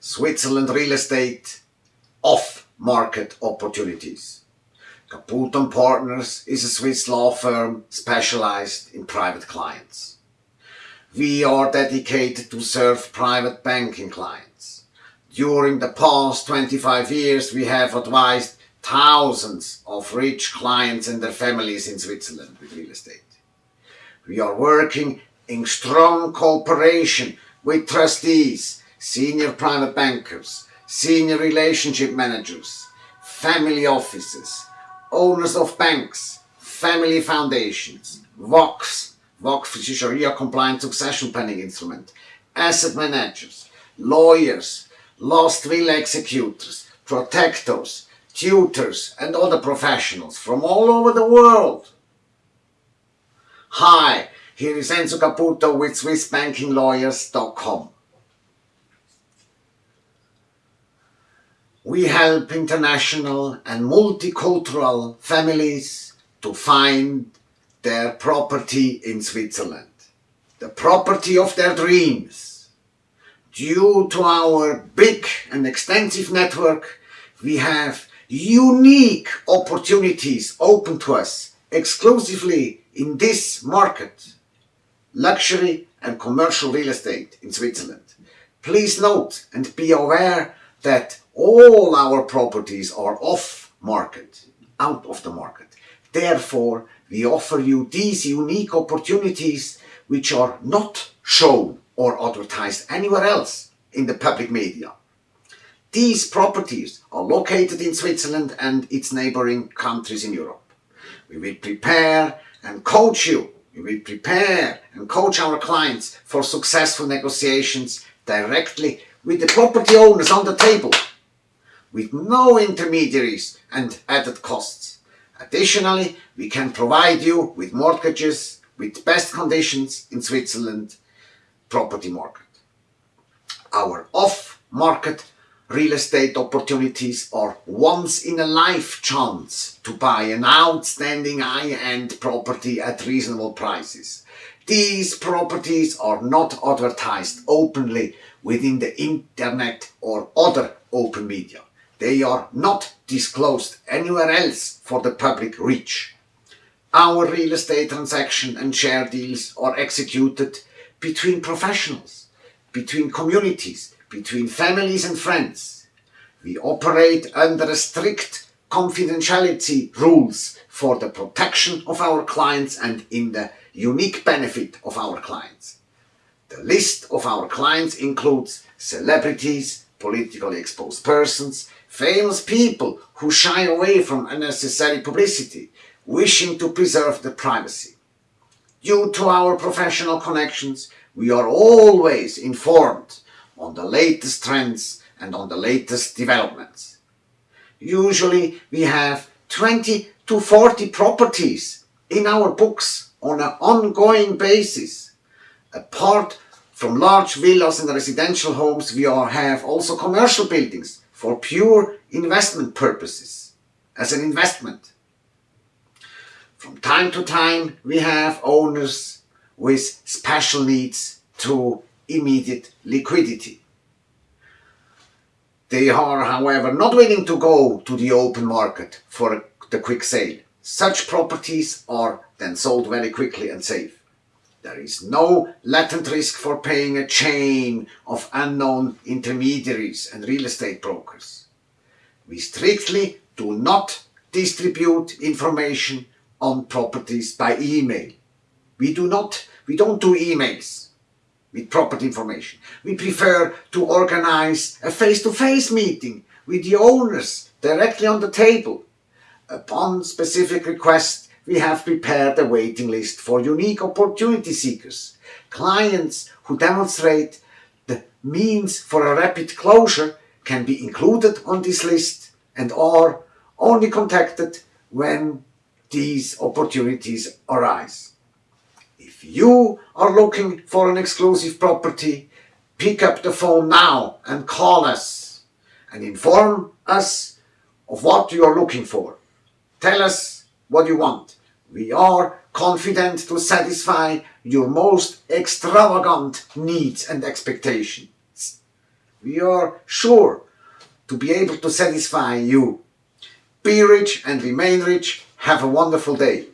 Switzerland real estate off-market opportunities. Caputo Partners is a Swiss law firm specialized in private clients. We are dedicated to serve private banking clients. During the past 25 years, we have advised thousands of rich clients and their families in Switzerland with real estate. We are working in strong cooperation with trustees, senior private bankers, senior relationship managers, family offices, owners of banks, family foundations, VOCs, VOC is a Sharia compliant succession planning instrument, asset managers, lawyers, lost will executors, protectors, tutors and other professionals from all over the world. Hi, here is Enzo Caputo with SwissBankingLawyers.com. We help international and multicultural families to find their property in Switzerland, the property of their dreams. Due to our big and extensive network, we have unique opportunities open to us exclusively in this market, luxury and commercial real estate in Switzerland. Please note and be aware that all our properties are off market, out of the market. Therefore, we offer you these unique opportunities which are not shown or advertised anywhere else in the public media. These properties are located in Switzerland and its neighboring countries in Europe. We will prepare and coach you. We will prepare and coach our clients for successful negotiations directly with the property owners on the table, with no intermediaries and added costs. Additionally, we can provide you with mortgages with best conditions in Switzerland property market. Our off-market real estate opportunities are once in a life chance to buy an outstanding high-end property at reasonable prices. These properties are not advertised openly within the internet or other open media. They are not disclosed anywhere else for the public reach. Our real estate transaction and share deals are executed between professionals, between communities, between families and friends. We operate under strict confidentiality rules for the protection of our clients and in the unique benefit of our clients. The list of our clients includes celebrities, politically exposed persons, famous people who shy away from unnecessary publicity, wishing to preserve their privacy. Due to our professional connections, we are always informed on the latest trends and on the latest developments. Usually we have 20 to 40 properties in our books on an ongoing basis. Apart from large villas and residential homes, we have also commercial buildings for pure investment purposes, as an investment. From time to time, we have owners with special needs to immediate liquidity. They are, however, not willing to go to the open market for the quick sale. Such properties are then sold very quickly and safe. There is no latent risk for paying a chain of unknown intermediaries and real estate brokers. We strictly do not distribute information on properties by email. We do not, we don't do emails with property information. We prefer to organize a face-to-face -face meeting with the owners directly on the table. Upon specific request, we have prepared a waiting list for unique opportunity seekers, clients who demonstrate the means for a rapid closure can be included on this list and are only contacted when these opportunities arise. If you are looking for an exclusive property, pick up the phone now and call us and inform us of what you are looking for. Tell us what you want. We are confident to satisfy your most extravagant needs and expectations. We are sure to be able to satisfy you. Be rich and remain rich. Have a wonderful day.